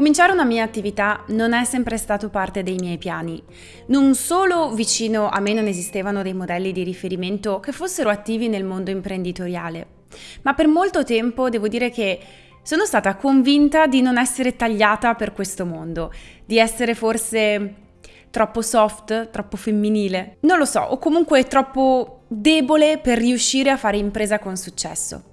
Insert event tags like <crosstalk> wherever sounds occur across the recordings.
Cominciare una mia attività non è sempre stato parte dei miei piani. Non solo vicino a me non esistevano dei modelli di riferimento che fossero attivi nel mondo imprenditoriale, ma per molto tempo devo dire che sono stata convinta di non essere tagliata per questo mondo, di essere forse troppo soft, troppo femminile. Non lo so, o comunque troppo debole per riuscire a fare impresa con successo.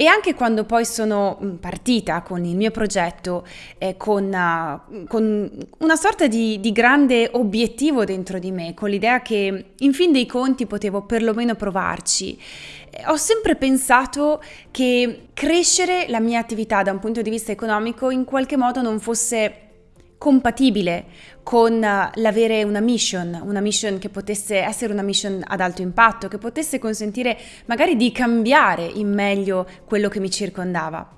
E anche quando poi sono partita con il mio progetto, eh, con, uh, con, una sorta di, di, grande obiettivo dentro di me, con l'idea che in fin dei conti potevo perlomeno provarci, eh, ho sempre pensato che crescere la mia attività da un punto di vista economico in qualche modo non fosse compatibile con eh, l'avere una mission, una mission che potesse essere una mission ad alto impatto, che potesse consentire magari di cambiare in meglio quello che mi circondava.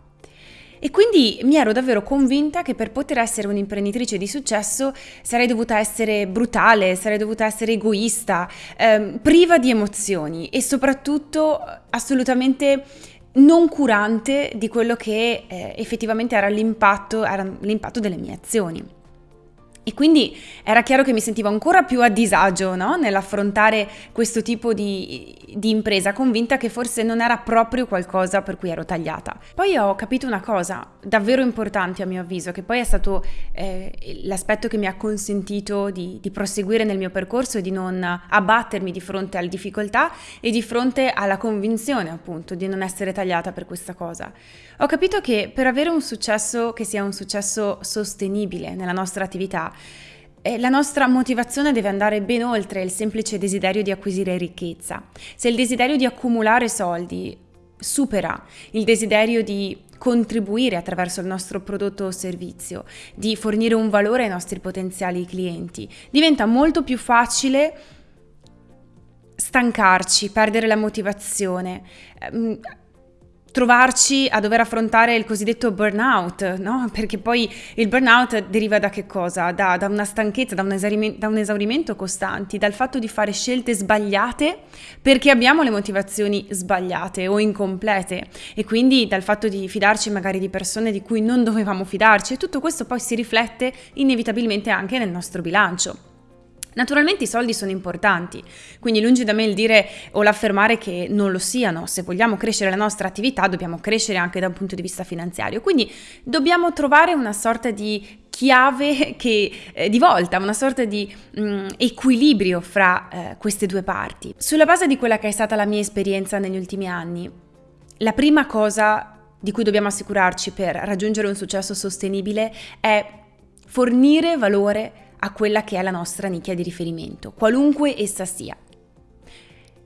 E quindi mi ero davvero convinta che per poter essere un'imprenditrice di successo sarei dovuta essere brutale, sarei dovuta essere egoista, ehm, priva di emozioni e soprattutto assolutamente non curante di quello che eh, effettivamente era l'impatto, era l'impatto delle mie azioni. E quindi era chiaro che mi sentivo ancora più a disagio no? nell'affrontare questo tipo di, di, impresa, convinta che forse non era proprio qualcosa per cui ero tagliata. Poi ho capito una cosa davvero importante a mio avviso, che poi è stato eh, l'aspetto che mi ha consentito di, di proseguire nel mio percorso e di non abbattermi di fronte alle difficoltà e di fronte alla convinzione appunto di non essere tagliata per questa cosa. Ho capito che per avere un successo che sia un successo sostenibile nella nostra attività, eh, la nostra motivazione deve andare ben oltre il semplice desiderio di acquisire ricchezza. Se il desiderio di accumulare soldi supera il desiderio di contribuire attraverso il nostro prodotto o servizio, di fornire un valore ai nostri potenziali clienti, diventa molto più facile stancarci, perdere la motivazione, ehm, trovarci a dover affrontare il cosiddetto burnout, no? Perché poi il burnout deriva da che cosa? Da, da una stanchezza, da un, esaurimento, da un esaurimento costanti, dal fatto di fare scelte sbagliate perché abbiamo le motivazioni sbagliate o incomplete e quindi dal fatto di fidarci magari di persone di cui non dovevamo fidarci e tutto questo poi si riflette inevitabilmente anche nel nostro bilancio. Naturalmente i soldi sono importanti, quindi lungi da me il dire o l'affermare che non lo siano. Se vogliamo crescere la nostra attività dobbiamo crescere anche da un punto di vista finanziario. Quindi dobbiamo trovare una sorta di chiave <laughs> che, eh, di volta, una sorta di mh, mm, equilibrio fra eh, queste due parti. Sulla base di quella che è stata la mia esperienza negli ultimi anni, la prima cosa di cui dobbiamo assicurarci per raggiungere un successo sostenibile è fornire valore a quella che è la nostra nicchia di riferimento, qualunque essa sia.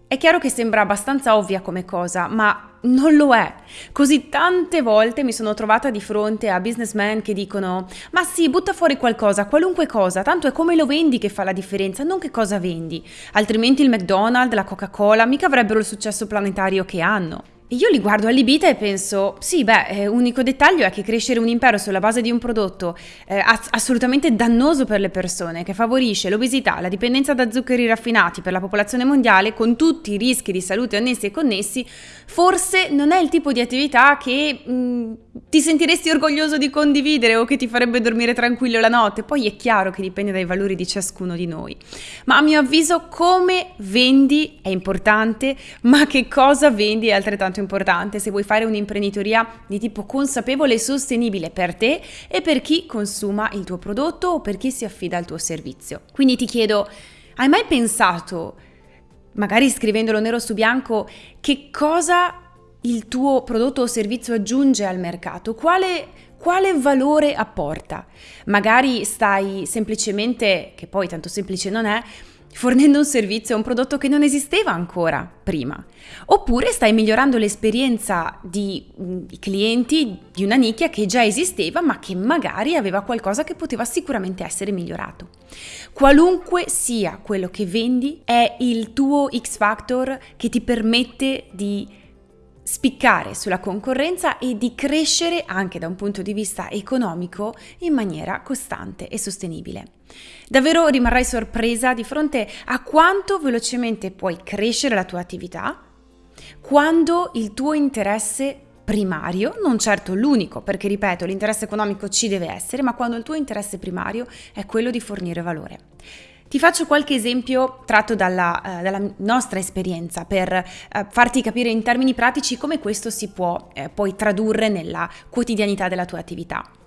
È chiaro che sembra abbastanza ovvia come cosa, ma non lo è. Così tante volte mi sono trovata di fronte a businessmen che dicono ma sì, butta fuori qualcosa, qualunque cosa, tanto è come lo vendi che fa la differenza, non che cosa vendi. Altrimenti il McDonald's, la Coca-Cola mica avrebbero il successo planetario che hanno. Io li guardo allibita e penso, sì, beh, eh, unico dettaglio è che crescere un impero sulla base di un prodotto eh, assolutamente dannoso per le persone, che favorisce l'obesità, la dipendenza da zuccheri raffinati per la popolazione mondiale, con tutti i rischi di salute annessi e connessi, forse non è il tipo di attività che mh, mm, ti sentiresti orgoglioso di condividere o che ti farebbe dormire tranquillo la notte. Poi è chiaro che dipende dai valori di ciascuno di noi. Ma a mio avviso come vendi è importante, ma che cosa vendi è altrettanto altrettanto importante se vuoi fare un'imprenditoria di tipo consapevole e sostenibile per te e per chi consuma il tuo prodotto o per chi si affida al tuo servizio. Quindi ti chiedo, hai mai pensato, magari scrivendolo nero su bianco, che cosa il tuo prodotto o servizio aggiunge al mercato? Quale, quale valore apporta? Magari stai semplicemente, che poi tanto semplice non è, fornendo un servizio o un prodotto che non esisteva ancora prima. Oppure stai migliorando l'esperienza di, clienti di una nicchia che già esisteva ma che magari aveva qualcosa che poteva sicuramente essere migliorato. Qualunque sia quello che vendi è il tuo X Factor che ti permette di spiccare sulla concorrenza e di crescere anche da un punto di vista economico in maniera costante e sostenibile. Davvero rimarrai sorpresa di fronte a quanto velocemente puoi crescere la tua attività quando il tuo interesse primario, non certo l'unico, perché ripeto, l'interesse economico ci deve essere, ma quando il tuo interesse primario è quello di fornire valore. Ti faccio qualche esempio tratto dalla, uh, dalla nostra esperienza per uh, farti capire in termini pratici come questo si può eh, poi tradurre nella quotidianità della tua attività.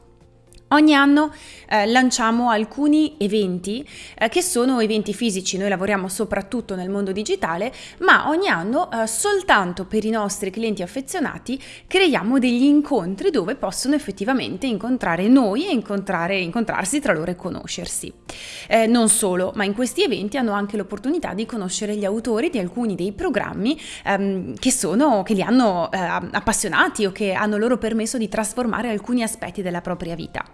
Ogni anno eh, lanciamo alcuni eventi eh, che sono eventi fisici, noi lavoriamo soprattutto nel mondo digitale, ma ogni anno eh, soltanto per i nostri clienti affezionati creiamo degli incontri dove possono effettivamente incontrare noi e incontrare, incontrarsi tra loro e conoscersi. Eh, non solo, ma in questi eventi hanno anche l'opportunità di conoscere gli autori di alcuni dei programmi ehm, che, sono, che li hanno eh, appassionati o che hanno loro permesso di trasformare alcuni aspetti della propria vita.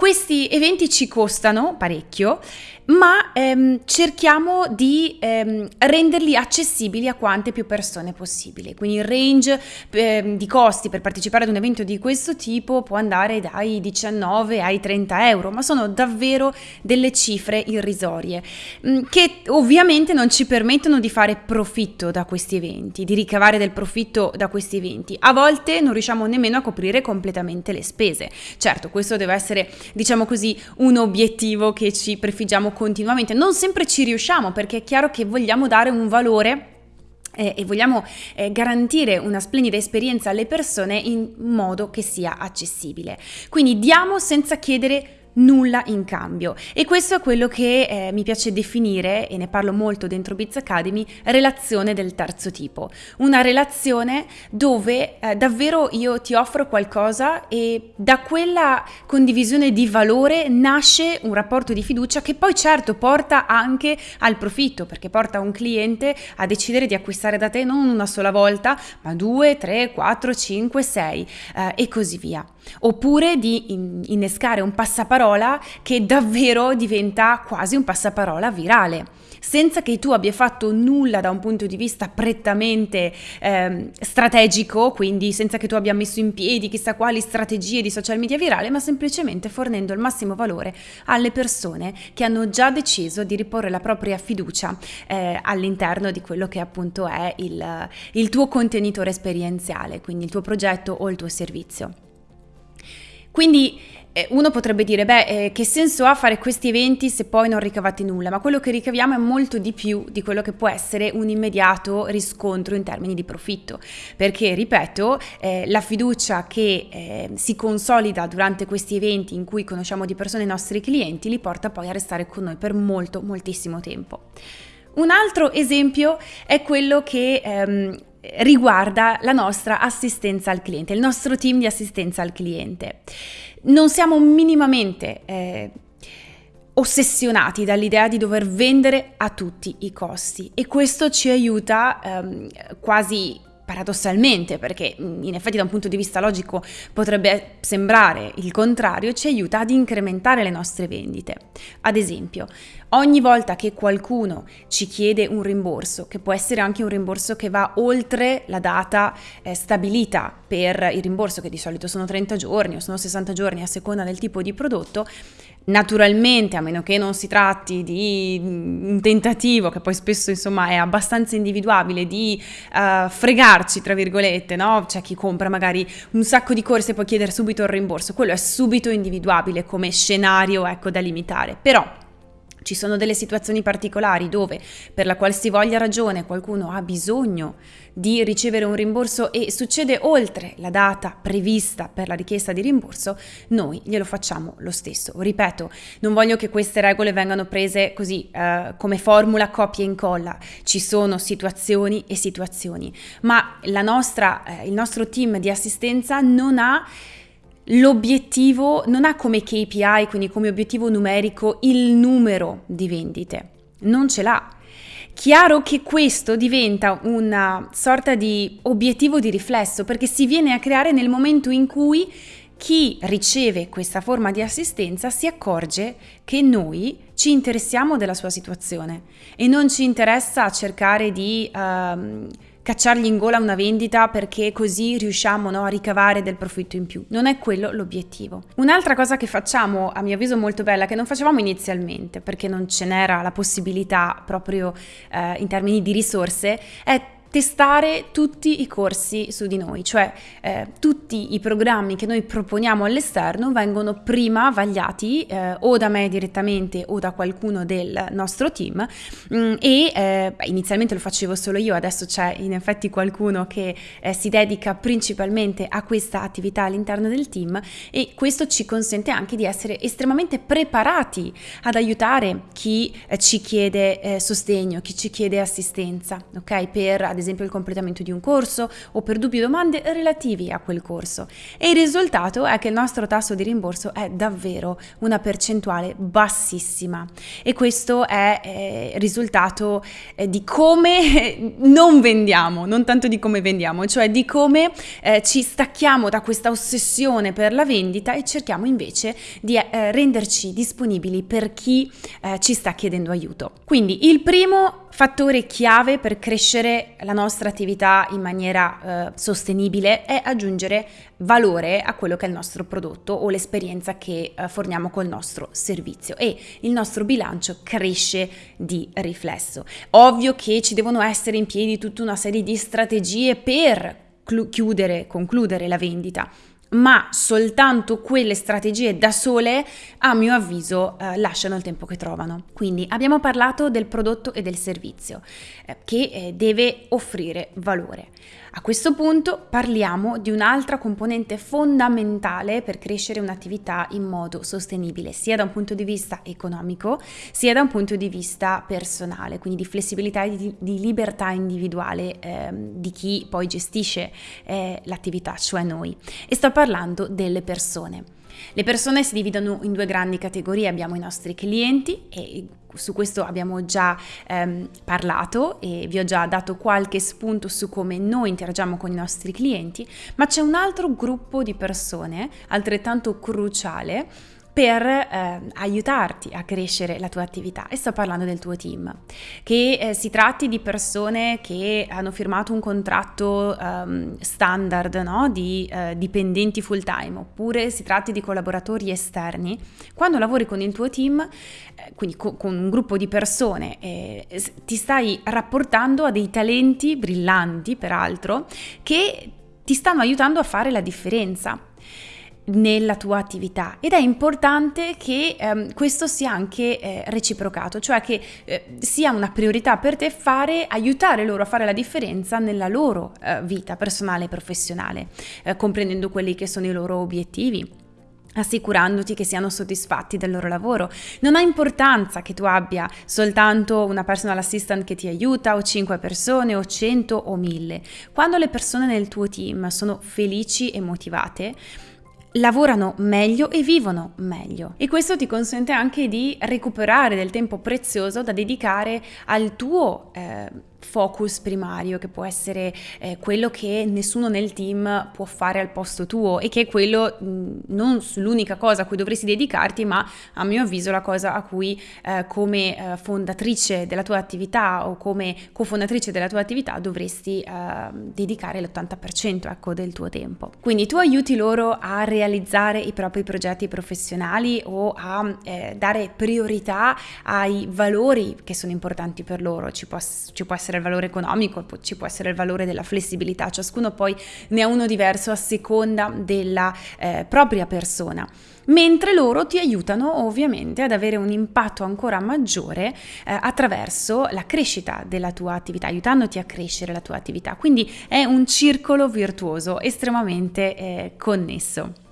Questi eventi ci costano parecchio ma ehm, cerchiamo di ehm, renderli accessibili a quante più persone possibile. Quindi il range eh, di costi per partecipare ad un evento di questo tipo può andare dai 19 ai 30 euro, ma sono davvero delle cifre irrisorie mm, che ovviamente non ci permettono di fare profitto da questi eventi, di ricavare del profitto da questi eventi. A volte non riusciamo nemmeno a coprire completamente le spese. Certo, questo deve essere, diciamo così, un obiettivo che ci prefiggiamo continuamente. Non sempre ci riusciamo perché è chiaro che vogliamo dare un valore eh, e vogliamo eh, garantire una splendida esperienza alle persone in modo che sia accessibile. Quindi diamo senza chiedere nulla in cambio. E questo è quello che eh, mi piace definire e ne parlo molto dentro Biz Academy relazione del terzo tipo. Una relazione dove eh, davvero io ti offro qualcosa e da quella condivisione di valore nasce un rapporto di fiducia che poi certo porta anche al profitto perché porta un cliente a decidere di acquistare da te non una sola volta ma due, tre, quattro, cinque, sei eh, e così via oppure di innescare un passaparola che davvero diventa quasi un passaparola virale senza che tu abbia fatto nulla da un punto di vista prettamente eh, strategico, quindi senza che tu abbia messo in piedi chissà quali strategie di social media virale, ma semplicemente fornendo il massimo valore alle persone che hanno già deciso di riporre la propria fiducia eh, all'interno di quello che appunto è il, il tuo contenitore esperienziale, quindi il tuo progetto o il tuo servizio. Quindi eh, uno potrebbe dire, beh, eh, che senso ha fare questi eventi se poi non ricavate nulla? Ma quello che ricaviamo è molto di più di quello che può essere un immediato riscontro in termini di profitto. Perché, ripeto, eh, la fiducia che eh, si consolida durante questi eventi in cui conosciamo di persone i nostri clienti li porta poi a restare con noi per molto, moltissimo tempo. Un altro esempio è quello che ehm, riguarda la nostra assistenza al cliente, il nostro team di assistenza al cliente. Non siamo minimamente eh, ossessionati dall'idea di dover vendere a tutti i costi e questo ci aiuta ehm, quasi paradossalmente, perché in effetti da un punto di vista logico potrebbe sembrare il contrario, ci aiuta ad incrementare le nostre vendite. Ad esempio, ogni volta che qualcuno ci chiede un rimborso, che può essere anche un rimborso che va oltre la data eh, stabilita per il rimborso, che di solito sono 30 giorni o sono 60 giorni a seconda del tipo di prodotto, Naturalmente, a meno che non si tratti di un tentativo, che poi spesso insomma è abbastanza individuabile, di uh, fregarci, tra virgolette, no? C'è chi compra magari un sacco di corse e può chiedere subito il rimborso, quello è subito individuabile come scenario, ecco, da limitare. Però ci sono delle situazioni particolari dove per la qualsivoglia ragione qualcuno ha bisogno di ricevere un rimborso e succede oltre la data prevista per la richiesta di rimborso, noi glielo facciamo lo stesso. Ripeto, non voglio che queste regole vengano prese così eh, come formula copia e incolla, ci sono situazioni e situazioni, ma nostra, eh, il nostro team di assistenza non ha l'obiettivo non ha come KPI, quindi come obiettivo numerico, il numero di vendite, non ce l'ha. Chiaro che questo diventa una sorta di obiettivo di riflesso perché si viene a creare nel momento in cui chi riceve questa forma di assistenza si accorge che noi ci interessiamo della sua situazione e non ci interessa cercare di... Uh, cacciargli in gola una vendita perché così riusciamo no, a ricavare del profitto in più. Non è quello l'obiettivo. Un'altra cosa che facciamo, a mio avviso molto bella, che non facevamo inizialmente perché non ce n'era la possibilità proprio eh, in termini di risorse, è testare tutti i corsi su di noi, cioè eh, tutti i programmi che noi proponiamo all'esterno vengono prima vagliati eh, o da me direttamente o da qualcuno del nostro team mh, mm, e eh, inizialmente lo facevo solo io, adesso c'è in effetti qualcuno che eh, si dedica principalmente a questa attività all'interno del team e questo ci consente anche di essere estremamente preparati ad aiutare chi eh, ci chiede eh, sostegno, chi ci chiede assistenza, ok? Per ad esempio il completamento di un corso o per dubbi o domande relativi a quel corso. E il risultato è che il nostro tasso di rimborso è davvero una percentuale bassissima e questo è eh, risultato eh, di come non vendiamo, non tanto di come vendiamo, cioè di come eh, ci stacchiamo da questa ossessione per la vendita e cerchiamo invece di eh, renderci disponibili per chi eh, ci sta chiedendo aiuto. Quindi il primo fattore chiave per crescere la nostra attività in maniera eh, sostenibile è aggiungere valore a quello che è il nostro prodotto o l'esperienza che eh, forniamo col nostro servizio e il nostro bilancio cresce di riflesso. Ovvio che ci devono essere in piedi tutta una serie di strategie per chiudere, concludere la vendita ma soltanto quelle strategie da sole, a mio avviso, eh, lasciano il tempo che trovano. Quindi abbiamo parlato del prodotto e del servizio eh, che eh, deve offrire valore. A questo punto parliamo di un'altra componente fondamentale per crescere un'attività in modo sostenibile, sia da un punto di vista economico, sia da un punto di vista personale, quindi di flessibilità e di, di libertà individuale eh, di chi poi gestisce eh, l'attività, cioè noi. E sto parlando delle persone. Le persone si dividono in due grandi categorie, abbiamo i nostri clienti e su questo abbiamo già ehm, parlato e vi ho già dato qualche spunto su come noi interagiamo con i nostri clienti, ma c'è un altro gruppo di persone altrettanto cruciale per eh, aiutarti a crescere la tua attività e sto parlando del tuo team, che eh, si tratti di persone che hanno firmato un contratto um, standard no? di eh, dipendenti full time oppure si tratti di collaboratori esterni, quando lavori con il tuo team, eh, quindi co- con un gruppo di persone, eh, ti stai rapportando a dei talenti brillanti peraltro che ti stanno aiutando a fare la differenza nella tua attività ed è importante che ehm, questo sia anche eh, reciprocato, cioè che eh, sia una priorità per te fare, aiutare loro a fare la differenza nella loro eh, vita personale e professionale, eh, comprendendo quelli che sono i loro obiettivi assicurandoti che siano soddisfatti del loro lavoro. Non ha importanza che tu abbia soltanto una personal assistant che ti aiuta o 5 persone o 100 o 1000. Quando le persone nel tuo team sono felici e motivate, lavorano meglio e vivono meglio. E questo ti consente anche di recuperare del tempo prezioso da dedicare al tuo eh, focus primario che può essere eh, quello che nessuno nel team può fare al posto tuo e che è quello mh, non l'unica cosa a cui dovresti dedicarti ma a mio avviso la cosa a cui eh, come eh, fondatrice della tua attività o come cofondatrice della tua attività dovresti eh, dedicare l'80% ecco, del tuo tempo. Quindi tu aiuti loro a realizzare i propri progetti professionali o a eh, dare priorità ai valori che sono importanti per loro, ci può, ci può essere essere il valore economico, ci può essere il valore della flessibilità, ciascuno poi ne ha uno diverso a seconda della eh, propria persona mentre loro ti aiutano ovviamente ad avere un impatto ancora maggiore eh, attraverso la crescita della tua attività, aiutandoti a crescere la tua attività. Quindi è un circolo virtuoso estremamente eh, connesso.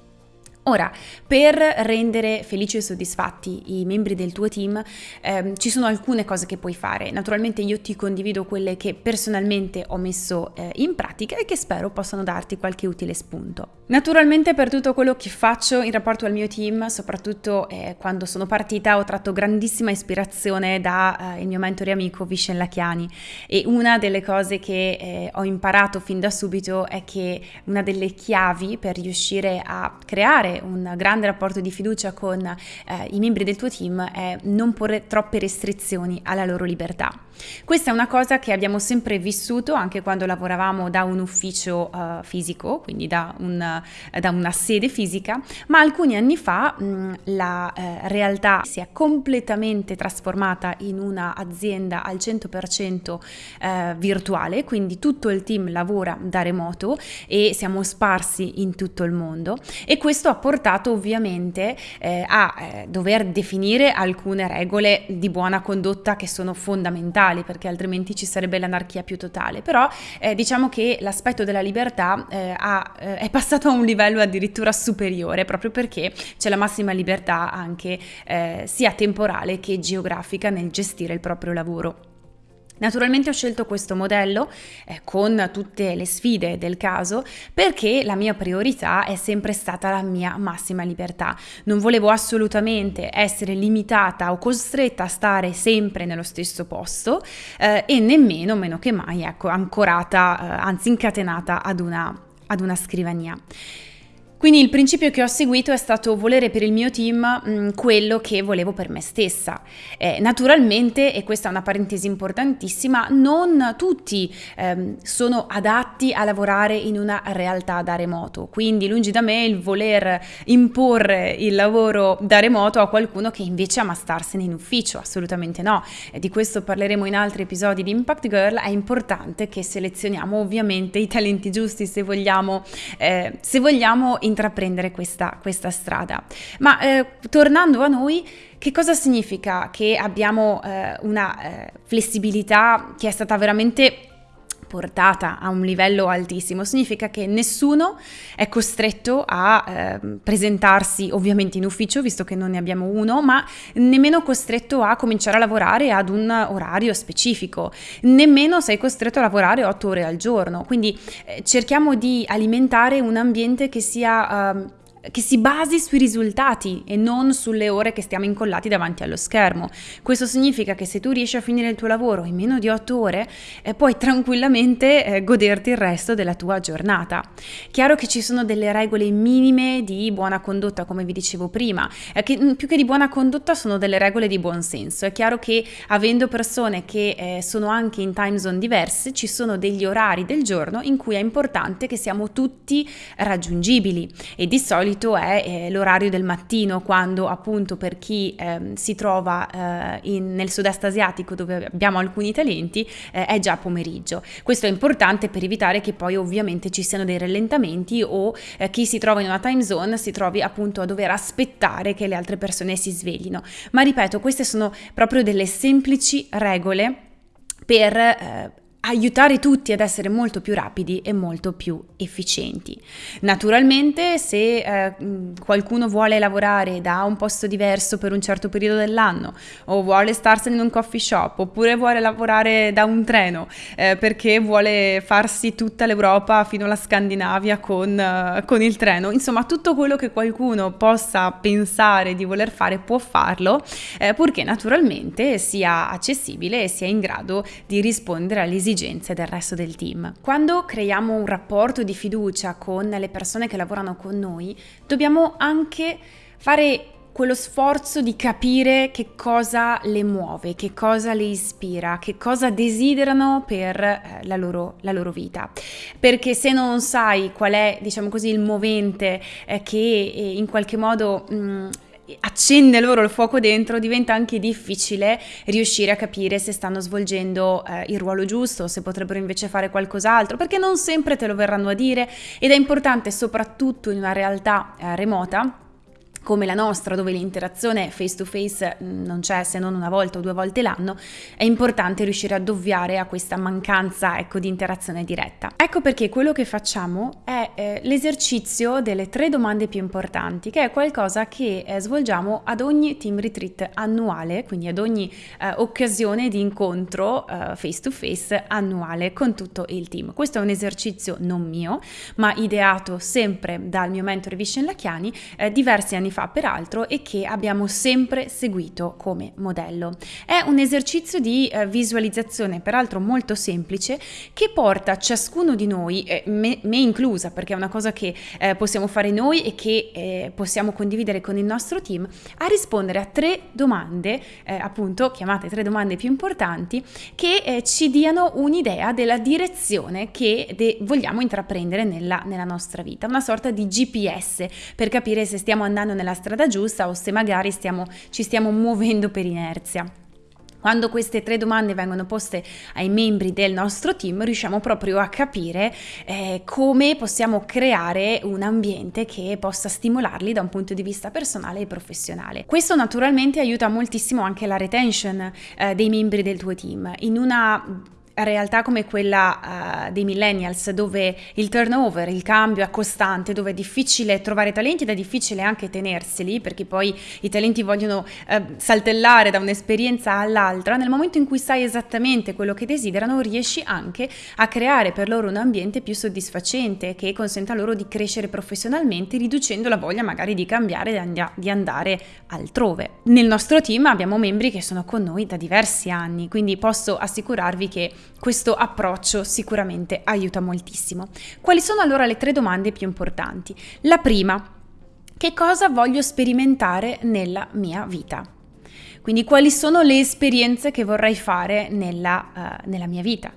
Ora, per rendere felici e soddisfatti i membri del tuo team, ehm, ci sono alcune cose che puoi fare. Naturalmente io ti condivido quelle che personalmente ho messo eh, in pratica e che spero possano darti qualche utile spunto. Naturalmente per tutto quello che faccio in rapporto al mio team, soprattutto eh, quando sono partita, ho tratto grandissima ispirazione dal eh, mio mentore amico Vishen Lachiani e una delle cose che eh, ho imparato fin da subito è che una delle chiavi per riuscire a creare un grande rapporto di fiducia con eh, i membri del tuo team è non porre troppe restrizioni alla loro libertà. Questa è una cosa che abbiamo sempre vissuto anche quando lavoravamo da un ufficio uh, fisico, quindi da, un, uh, da, una sede fisica, ma alcuni anni fa mh, la uh, realtà si è completamente trasformata in un'azienda al 100% virtuale, quindi tutto il team lavora da remoto e siamo sparsi in tutto il mondo. E questo ha portato ovviamente a dover definire alcune regole di buona condotta che sono fondamentali perché altrimenti ci sarebbe l'anarchia più totale. Però eh, diciamo che l'aspetto della libertà eh, ha, eh, è passato a un livello addirittura superiore proprio perché c'è la massima libertà anche eh, sia temporale che geografica nel gestire il proprio lavoro. Naturalmente ho scelto questo modello eh, con tutte le sfide del caso perché la mia priorità è sempre stata la mia massima libertà. Non volevo assolutamente essere limitata o costretta a stare sempre nello stesso posto eh, e nemmeno, meno che mai, ecco, ancorata, eh, anzi incatenata ad una, ad una scrivania. Quindi il principio che ho seguito è stato volere per il mio team mh, mm, quello che volevo per me stessa. Eh, naturalmente, e questa è una parentesi importantissima, non tutti ehm, sono adatti a lavorare in una realtà da remoto. Quindi lungi da me il voler imporre il lavoro da remoto a qualcuno che invece ama starsene in ufficio, assolutamente no. E di questo parleremo in altri episodi di Impact Girl. È importante che selezioniamo ovviamente i talenti giusti se vogliamo, eh, se vogliamo intraprendere questa, questa strada. Ma eh, tornando a noi, che cosa significa che abbiamo eh, una eh, flessibilità che è stata veramente portata a un livello altissimo, significa che nessuno è costretto a eh, presentarsi ovviamente in ufficio, visto che non ne abbiamo uno, ma nemmeno costretto a cominciare a lavorare ad un orario specifico, nemmeno sei costretto a lavorare otto ore al giorno. Quindi eh, cerchiamo di alimentare un ambiente che sia... Eh, che si basi sui risultati e non sulle ore che stiamo incollati davanti allo schermo. Questo significa che se tu riesci a finire il tuo lavoro in meno di 8 ore, eh, puoi tranquillamente eh, goderti il resto della tua giornata. Chiaro che ci sono delle regole minime di buona condotta, come vi dicevo prima, eh, che mm, più che di buona condotta sono delle regole di buon senso. È chiaro che avendo persone che eh, sono anche in time zone diverse, ci sono degli orari del giorno in cui è importante che siamo tutti raggiungibili e di solito solito è eh, l'orario del mattino, quando appunto per chi eh, si trova eh, in, nel sud-est asiatico dove abbiamo alcuni talenti eh, è già pomeriggio. Questo è importante per evitare che poi ovviamente ci siano dei rallentamenti o eh, chi si trova in una time zone si trovi appunto a dover aspettare che le altre persone si sveglino. Ma ripeto, queste sono proprio delle semplici regole per aiutare tutti ad essere molto più rapidi e molto più efficienti. Naturalmente se eh, qualcuno vuole lavorare da un posto diverso per un certo periodo dell'anno o vuole starsene in un coffee shop oppure vuole lavorare da un treno eh, perché vuole farsi tutta l'Europa fino alla Scandinavia con, uh, con il treno, insomma tutto quello che qualcuno possa pensare di voler fare può farlo eh, purché naturalmente sia accessibile e sia in grado di rispondere alle esigenze esigenze del resto del team. Quando creiamo un rapporto di fiducia con le persone che lavorano con noi, dobbiamo anche fare quello sforzo di capire che cosa le muove, che cosa le ispira, che cosa desiderano per eh, la, loro, la, loro, vita. Perché se non sai qual è, diciamo così, il movente eh, che eh, in qualche modo mh, accende loro il fuoco dentro, diventa anche difficile riuscire a capire se stanno svolgendo eh, il ruolo giusto, se potrebbero invece fare qualcos'altro, perché non sempre te lo verranno a dire ed è importante soprattutto in una realtà eh, remota come la nostra, dove l'interazione face to face non c'è se non una volta o due volte l'anno, è importante riuscire a dovviare a questa mancanza ecco, di interazione diretta. Ecco perché quello che facciamo è eh, l'esercizio delle tre domande più importanti, che è qualcosa che eh, svolgiamo ad ogni team retreat annuale, quindi ad ogni eh, occasione di incontro face to face annuale con tutto il team. Questo è un esercizio non mio, ma ideato sempre dal mio mentore Vishen Lachiani eh, diversi anni fa peraltro e che abbiamo sempre seguito come modello. È un esercizio di eh, visualizzazione peraltro molto semplice che porta ciascuno di noi, me, me, inclusa perché è una cosa che eh, possiamo fare noi e che eh, possiamo condividere con il nostro team, a rispondere a tre domande, eh, appunto chiamate tre domande più importanti, che eh, ci diano un'idea della direzione che de- vogliamo intraprendere nella, nella nostra vita, una sorta di GPS per capire se stiamo andando nella strada giusta o se magari stiamo, ci stiamo muovendo per inerzia. Quando queste tre domande vengono poste ai membri del nostro team, riusciamo proprio a capire eh, come possiamo creare un ambiente che possa stimolarli da un punto di vista personale e professionale. Questo naturalmente aiuta moltissimo anche la retention eh, dei membri del tuo team. In una realtà come quella uh, dei millennials dove il turnover, il cambio è costante, dove è difficile trovare talenti ed è difficile anche tenerseli perché poi i talenti vogliono uh, saltellare da un'esperienza all'altra, nel momento in cui sai esattamente quello che desiderano riesci anche a creare per loro un ambiente più soddisfacente che consenta loro di crescere professionalmente riducendo la voglia magari di cambiare e di andare altrove. Nel nostro team abbiamo membri che sono con noi da diversi anni, quindi posso assicurarvi che questo approccio sicuramente aiuta moltissimo. Quali sono allora le tre domande più importanti? La prima, che cosa voglio sperimentare nella mia vita? Quindi quali sono le esperienze che vorrei fare nella, uh, nella mia vita?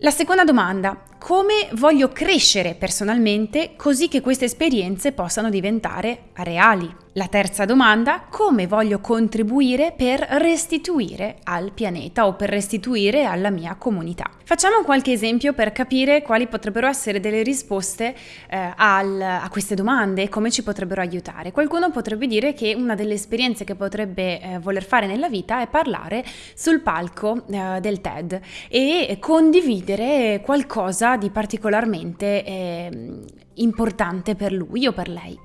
La seconda domanda, come voglio crescere personalmente così che queste esperienze possano diventare reali? La terza domanda, come voglio contribuire per restituire al pianeta o per restituire alla mia comunità? Facciamo qualche esempio per capire quali potrebbero essere delle risposte eh, al, a queste domande e come ci potrebbero aiutare. Qualcuno potrebbe dire che una delle esperienze che potrebbe eh, voler fare nella vita è parlare sul palco eh, del TED e condividere qualcosa di particolarmente ehm, importante per lui o per lei.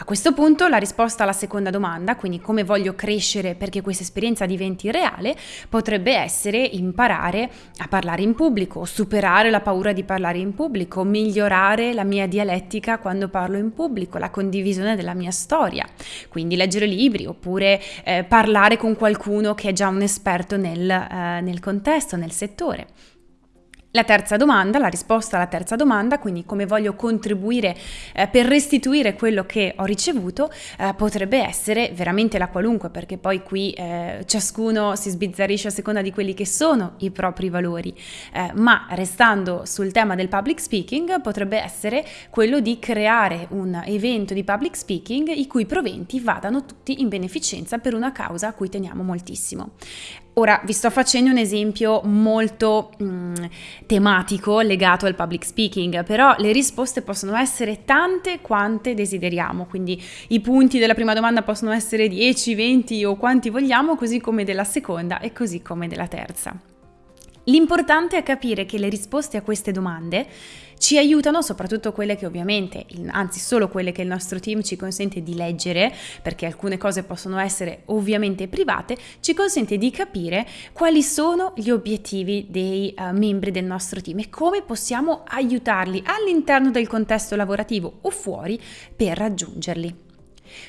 A questo punto la risposta alla seconda domanda, quindi come voglio crescere perché questa esperienza diventi reale, potrebbe essere imparare a parlare in pubblico, superare la paura di parlare in pubblico, migliorare la mia dialettica quando parlo in pubblico, la condivisione della mia storia, quindi leggere libri oppure eh, parlare con qualcuno che è già un esperto nel, eh, nel contesto, nel settore. La terza domanda, la risposta alla terza domanda, quindi come voglio contribuire eh, per restituire quello che ho ricevuto, eh, potrebbe essere veramente la qualunque, perché poi qui eh, ciascuno si sbizzarrisce a seconda di quelli che sono i propri valori, eh, ma restando sul tema del public speaking, potrebbe essere quello di creare un evento di public speaking i cui proventi vadano tutti in beneficenza per una causa a cui teniamo moltissimo. Ora vi sto facendo un esempio molto mm, tematico legato al public speaking, però le risposte possono essere tante quante desideriamo, quindi i punti della prima domanda possono essere 10, 20 o quanti vogliamo, così come della seconda e così come della terza. L'importante è capire che le risposte a queste domande ci aiutano, soprattutto quelle che ovviamente, anzi solo quelle che il nostro team ci consente di leggere, perché alcune cose possono essere ovviamente private, ci consente di capire quali sono gli obiettivi dei uh, membri del nostro team e come possiamo aiutarli all'interno del contesto lavorativo o fuori per raggiungerli.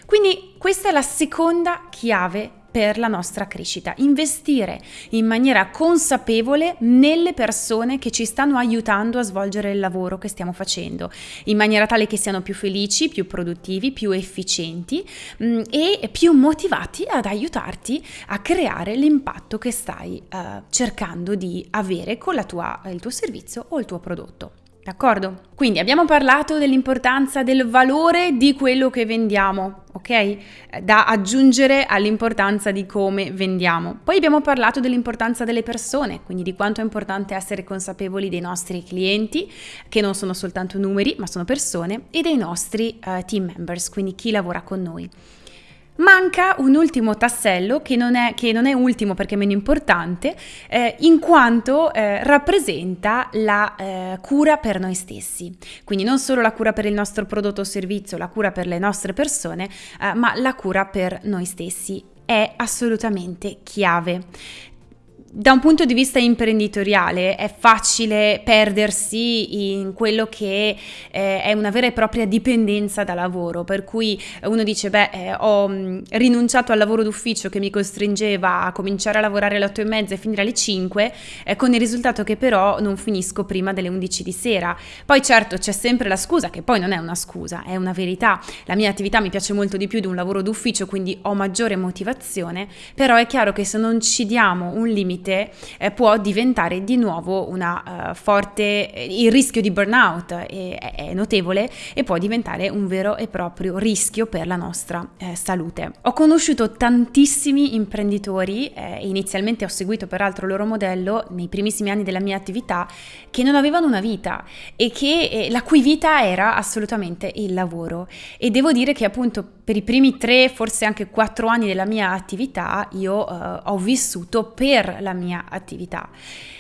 Quindi questa è la seconda chiave per la nostra crescita, investire in maniera consapevole nelle persone che ci stanno aiutando a svolgere il lavoro che stiamo facendo, in maniera tale che siano più felici, più produttivi, più efficienti mh, mm, e più motivati ad aiutarti a creare l'impatto che stai uh, cercando di avere con tua, il tuo servizio o il tuo prodotto. D'accordo? Quindi abbiamo parlato dell'importanza del valore di quello che vendiamo, ok? Da aggiungere all'importanza di come vendiamo. Poi abbiamo parlato dell'importanza delle persone, quindi di quanto è importante essere consapevoli dei nostri clienti, che non sono soltanto numeri, ma sono persone, e dei nostri uh, team members, quindi chi lavora con noi. Manca un ultimo tassello che non è, che non è ultimo perché è meno importante, eh, in quanto eh, rappresenta la eh, cura per noi stessi. Quindi non solo la cura per il nostro prodotto o servizio, la cura per le nostre persone, eh, ma la cura per noi stessi è assolutamente chiave da un punto di vista imprenditoriale è facile perdersi in quello che eh, è una vera e propria dipendenza da lavoro, per cui uno dice beh eh, ho mh, rinunciato al lavoro d'ufficio che mi costringeva a cominciare a lavorare alle 8 e mezza e finire alle 5, eh, con il risultato che però non finisco prima delle 11 di sera. Poi certo c'è sempre la scusa, che poi non è una scusa, è una verità, la mia attività mi piace molto di più di un lavoro d'ufficio, quindi ho maggiore motivazione, però è chiaro che se non ci diamo un limite, limite eh, può diventare di nuovo una uh, forte, il rischio di burnout è, è, notevole e può diventare un vero e proprio rischio per la nostra eh, salute. Ho conosciuto tantissimi imprenditori, eh, inizialmente ho seguito peraltro il loro modello nei primissimi anni della mia attività, che non avevano una vita e che, eh, la cui vita era assolutamente il lavoro. E devo dire che appunto per i primi tre, forse anche quattro anni della mia attività io eh, ho vissuto per la mia attività.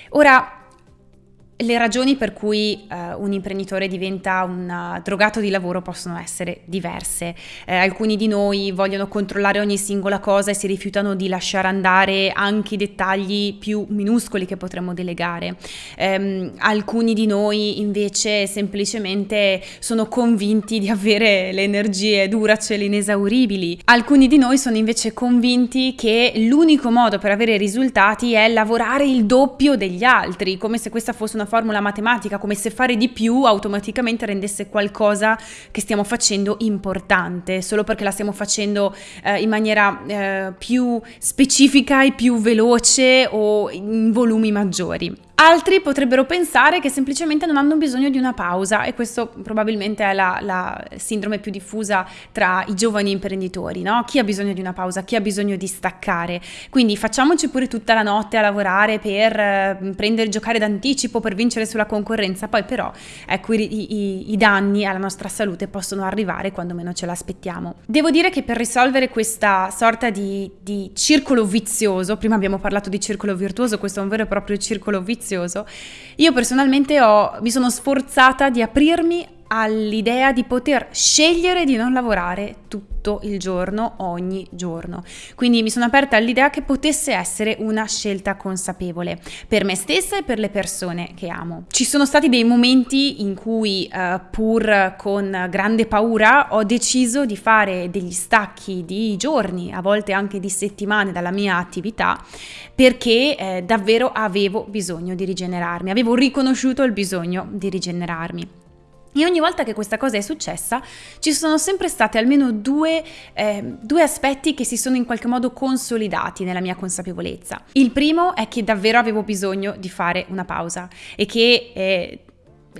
Ora, le ragioni per cui uh, un imprenditore diventa un uh, drogato di lavoro possono essere diverse. Eh, alcuni di noi vogliono controllare ogni singola cosa e si rifiutano di lasciare andare anche i dettagli più minuscoli che potremmo delegare. Um, alcuni di noi invece semplicemente sono convinti di avere le energie duracell inesauribili. Alcuni di noi sono invece convinti che l'unico modo per avere risultati è lavorare il doppio degli altri, come se questa fosse una formula matematica, come se fare di più automaticamente rendesse qualcosa che stiamo facendo importante, solo perché la stiamo facendo eh, in maniera eh, più specifica e più veloce o in volumi maggiori. Altri potrebbero pensare che semplicemente non hanno bisogno di una pausa e questo probabilmente è la, la sindrome più diffusa tra i giovani imprenditori, no? Chi ha bisogno di una pausa, chi ha bisogno di staccare. Quindi facciamoci pure tutta la notte a lavorare per eh, prendere giocare d'anticipo, per vincere sulla concorrenza, poi però ecco i, i, i danni alla nostra salute possono arrivare quando meno ce l'aspettiamo. Devo dire che per risolvere questa sorta di, di circolo vizioso, prima abbiamo parlato di circolo virtuoso, questo è un vero e proprio circolo vizioso, prezioso. Io personalmente ho, mi sono sforzata di aprirmi all'idea di poter scegliere di non lavorare tutto il giorno, ogni giorno. Quindi mi sono aperta all'idea che potesse essere una scelta consapevole per me stessa e per le persone che amo. Ci sono stati dei momenti in cui, uh, pur con grande paura, ho deciso di fare degli stacchi di giorni, a volte anche di settimane dalla mia attività, perché eh, davvero avevo bisogno di rigenerarmi, avevo riconosciuto il bisogno di rigenerarmi. E ogni volta che questa cosa è successa ci sono sempre stati almeno due, eh, due, aspetti che si sono in qualche modo consolidati nella mia consapevolezza. Il primo è che davvero avevo bisogno di fare una pausa e che eh,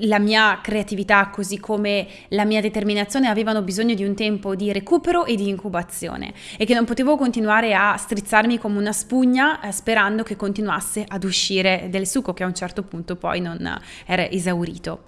la mia creatività così come la mia determinazione avevano bisogno di un tempo di recupero e di incubazione e che non potevo continuare a strizzarmi come una spugna eh, sperando che continuasse ad uscire del succo che a un certo punto poi non era esaurito.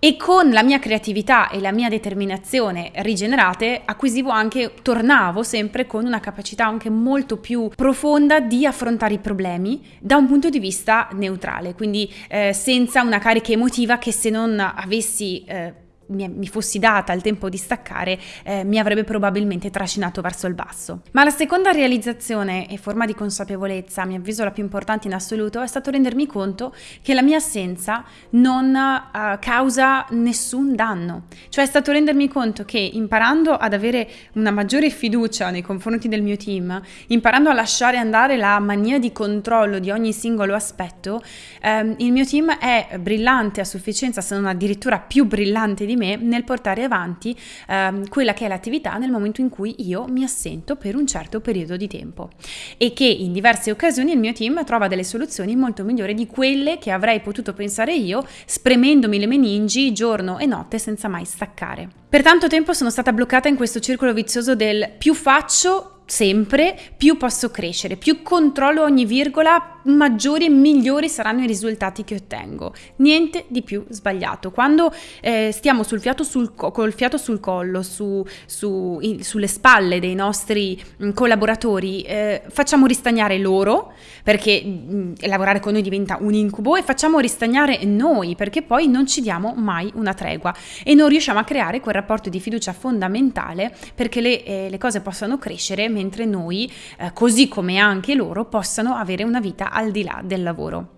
E con la mia creatività e la mia determinazione rigenerate acquisivo anche, tornavo sempre con una capacità anche molto più profonda di affrontare i problemi da un punto di vista neutrale, quindi eh, senza una carica emotiva che se non avessi... Eh, mi, fossi data il tempo di staccare, eh, mi avrebbe probabilmente trascinato verso il basso. Ma la seconda realizzazione e forma di consapevolezza, a mio avviso la più importante in assoluto, è stato rendermi conto che la mia assenza non uh, causa nessun danno. Cioè è stato rendermi conto che imparando ad avere una maggiore fiducia nei confronti del mio team, imparando a lasciare andare la mania di controllo di ogni singolo aspetto, ehm, il mio team è brillante a sufficienza, se non addirittura più brillante di me nel portare avanti ehm, quella che è l'attività nel momento in cui io mi assento per un certo periodo di tempo e che in diverse occasioni il mio team trova delle soluzioni molto migliori di quelle che avrei potuto pensare io spremendomi le meningi giorno e notte senza mai staccare. Per tanto tempo sono stata bloccata in questo circolo vizioso del più faccio sempre, più posso crescere, più controllo ogni virgola, maggiori e migliori saranno i risultati che ottengo. Niente di più sbagliato. Quando eh, stiamo sul fiato sul co- col fiato sul collo, su, su, in, sulle spalle dei nostri mm, collaboratori, eh, facciamo ristagnare loro, perché mh, mm, lavorare con noi diventa un incubo, e facciamo ristagnare noi, perché poi non ci diamo mai una tregua e non riusciamo a creare quel rapporto di fiducia fondamentale perché le, eh, le cose possano crescere mentre noi, eh, così come anche loro, possano avere una vita al di là del lavoro.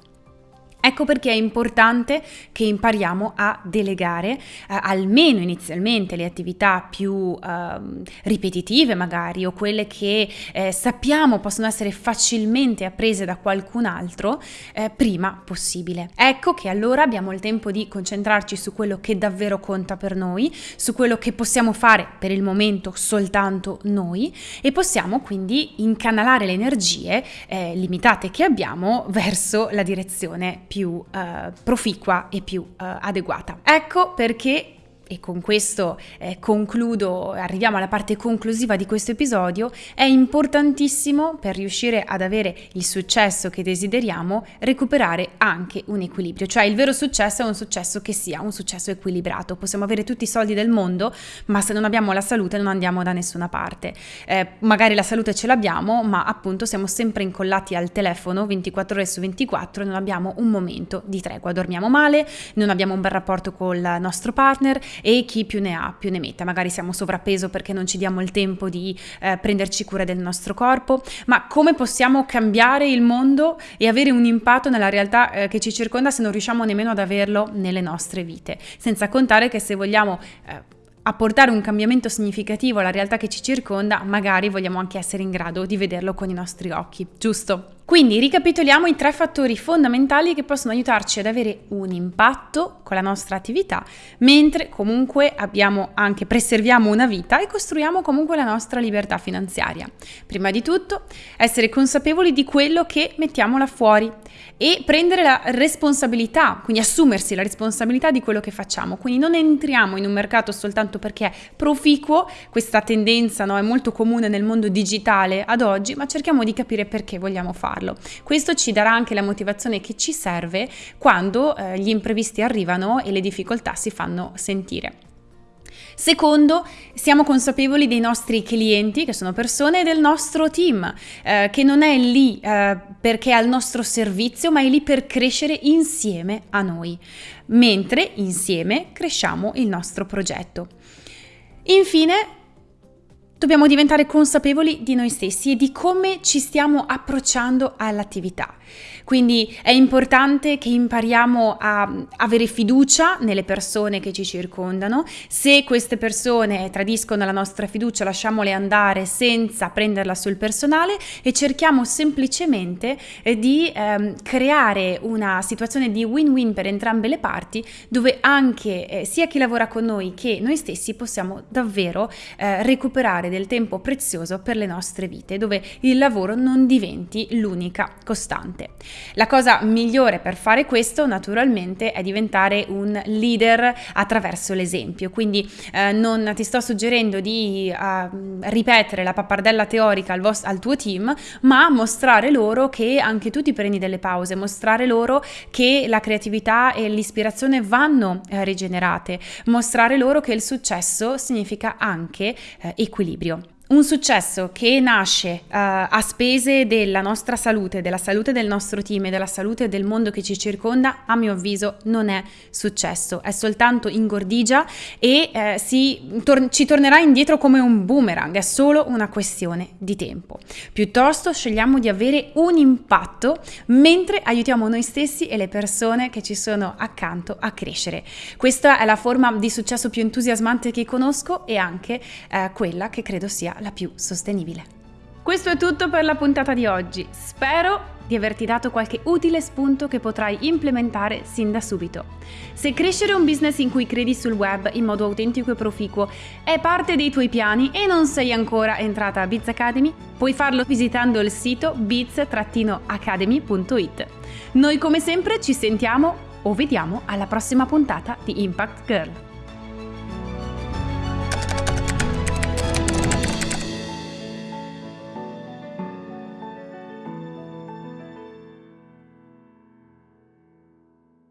Ecco perché è importante che impariamo a delegare eh, almeno inizialmente le attività più eh, ripetitive magari o quelle che eh, sappiamo possono essere facilmente apprese da qualcun altro eh, prima possibile. Ecco che allora abbiamo il tempo di concentrarci su quello che davvero conta per noi, su quello che possiamo fare per il momento soltanto noi e possiamo quindi incanalare le energie eh, limitate che abbiamo verso la direzione più eh, proficua e più eh, adeguata. Ecco perché e con questo eh, concludo, arriviamo alla parte conclusiva di questo episodio, è importantissimo per riuscire ad avere il successo che desideriamo recuperare anche un equilibrio, cioè il vero successo è un successo che sia un successo equilibrato. Possiamo avere tutti i soldi del mondo, ma se non abbiamo la salute non andiamo da nessuna parte. Eh, magari la salute ce l'abbiamo, ma appunto siamo sempre incollati al telefono 24 ore su 24 e non abbiamo un momento di tregua, dormiamo male, non abbiamo un bel rapporto col nostro partner e chi più ne ha più ne metta. Magari siamo sovrappeso perché non ci diamo il tempo di eh, prenderci cura del nostro corpo, ma come possiamo cambiare il mondo e avere un impatto nella realtà eh, che ci circonda se non riusciamo nemmeno ad averlo nelle nostre vite? Senza contare che se vogliamo... Eh, apportare un cambiamento significativo alla realtà che ci circonda, magari vogliamo anche essere in grado di vederlo con i nostri occhi, giusto? Quindi ricapitoliamo i tre fattori fondamentali che possono aiutarci ad avere un impatto con la nostra attività, mentre comunque abbiamo anche preserviamo una vita e costruiamo comunque la nostra libertà finanziaria. Prima di tutto, essere consapevoli di quello che mettiamo là fuori e prendere la responsabilità, quindi assumersi la responsabilità di quello che facciamo. Quindi non entriamo in un mercato soltanto perché è proficuo, questa tendenza no, è molto comune nel mondo digitale ad oggi, ma cerchiamo di capire perché vogliamo farlo. Questo ci darà anche la motivazione che ci serve quando eh, gli imprevisti arrivano e le difficoltà si fanno sentire. Secondo, siamo consapevoli dei nostri clienti, che sono persone del nostro team, eh, che non è lì eh, perché è al nostro servizio, ma è lì per crescere insieme a noi, mentre insieme cresciamo il nostro progetto. Infine, dobbiamo diventare consapevoli di noi stessi e di come ci stiamo approcciando all'attività. Quindi è importante che impariamo a avere fiducia nelle persone che ci circondano. Se queste persone tradiscono la nostra fiducia, lasciamole andare senza prenderla sul personale e cerchiamo semplicemente eh, di ehm, creare una situazione di win-win per entrambe le parti, dove anche eh, sia chi lavora con noi che noi stessi possiamo davvero eh, recuperare del tempo prezioso per le nostre vite, dove il lavoro non diventi l'unica costante. La cosa migliore per fare questo naturalmente è diventare un leader attraverso l'esempio, quindi eh, non ti sto suggerendo di uh, ripetere la pappardella teorica al, al tuo team, ma mostrare loro che anche tu ti prendi delle pause, mostrare loro che la creatività e l'ispirazione vanno eh, rigenerate, mostrare loro che il successo significa anche eh, equilibrio. октябре. Un successo che nasce uh, a spese della nostra salute, della salute del nostro team e della salute del mondo che ci circonda, a mio avviso non è successo, è soltanto ingordigia e eh, si, tor- ci tornerà indietro come un boomerang, è solo una questione di tempo. Piuttosto scegliamo di avere un impatto mentre aiutiamo noi stessi e le persone che ci sono accanto a crescere. Questa è la forma di successo più entusiasmante che conosco e anche eh, quella che credo sia la più sostenibile. Questo è tutto per la puntata di oggi. Spero di averti dato qualche utile spunto che potrai implementare sin da subito. Se crescere un business in cui credi sul web in modo autentico e proficuo è parte dei tuoi piani e non sei ancora entrata a Biz Academy, puoi farlo visitando il sito biz-academy.it. Noi come sempre ci sentiamo o vediamo alla prossima puntata di Impact Girl.